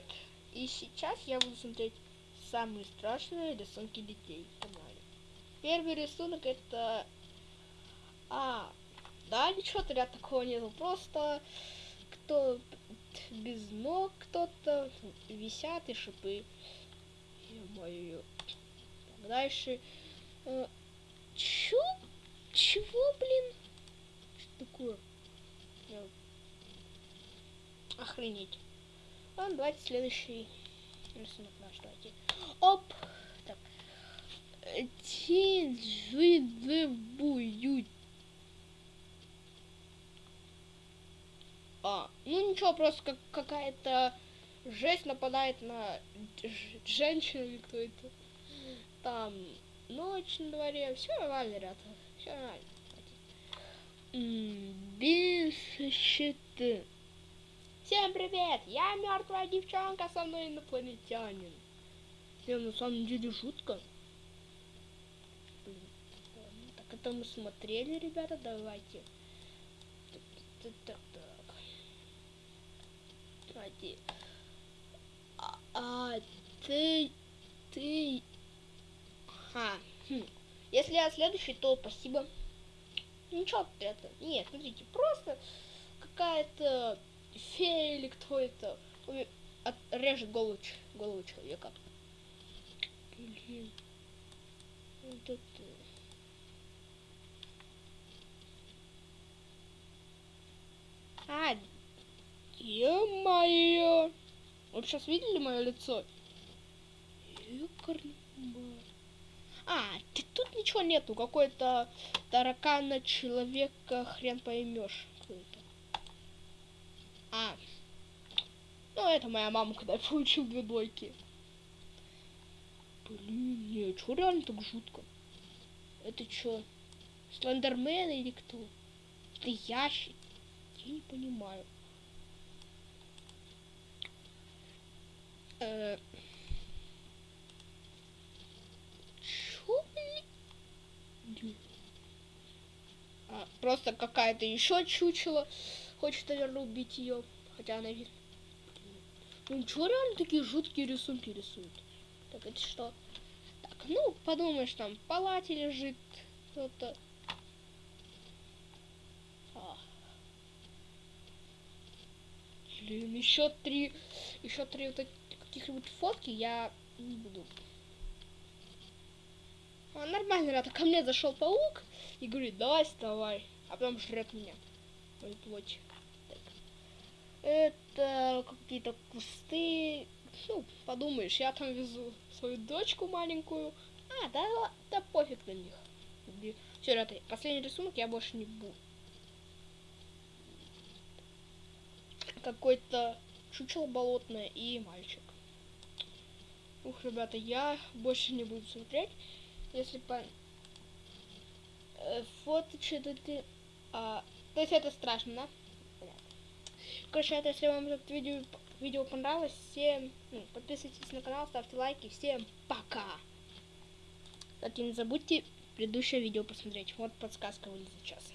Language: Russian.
привет! И сейчас я буду смотреть самые страшные рисунки детей в канале. Первый рисунок это... А, да, ничего ряд такого нету, просто кто без ног кто-то висят и шипы. Ё-моё. Дальше... Э, чё? Чего, блин? Что такое? Охренеть. Ладно, давайте следующий рисунок наш, давайте. Оп! Так. будет. А, ну ничего, просто как какая-то жесть нападает на женщину или кто это. Там ночь на дворе, все нормально, ребята, все нормально. Без щиты. Всем привет! Я мертвая девчонка, со мной инопланетянин. Не, на самом деле жутко. Блин. Так это мы смотрели, ребята, давайте. Так, так, так, так. Давайте. А, а ты, ты... А, хм. Если я следующий, то спасибо. Ничего, это... Нет, смотрите, просто какая-то фея или кто это режет голову, голову человека. Блин. Вот это. А, ё-моё. Вы сейчас видели мое лицо? А, тут ничего нету, какой-то таракана человека, хрен поймешь. Ну, это моя мама, когда я получил две двойки. Блин, не, что реально так жутко? Это что? Слендермен или кто? Это ящик? Я не понимаю. Э Чё, блин? А, просто какая-то еще чучело хочет, наверное, убить ее. Хотя она видит. Ну что реально такие жуткие рисунки рисуют? Так, это что? Так, ну, подумаешь, там в палате лежит кто-то. А. Блин, еще три, еще три вот каких-нибудь фотки я не буду. А, нормально, ребята, ко мне зашел паук и говорит, давай вставай, а потом жрет меня. Мою плоть. Это какие-то кусты. Ну, подумаешь, я там везу свою дочку маленькую. А, да, да пофиг на них. Все, ребята, последний рисунок я больше не буду. Какой-то чучело болотное и мальчик. Ух, ребята, я больше не буду смотреть. Если по... Э, фото что-то ты... А, то есть это страшно, да? Короче, это если вам это видео, видео понравилось, всем ну, подписывайтесь на канал, ставьте лайки, всем пока! Кстати, не забудьте предыдущее видео посмотреть, вот подсказка вылезет сейчас.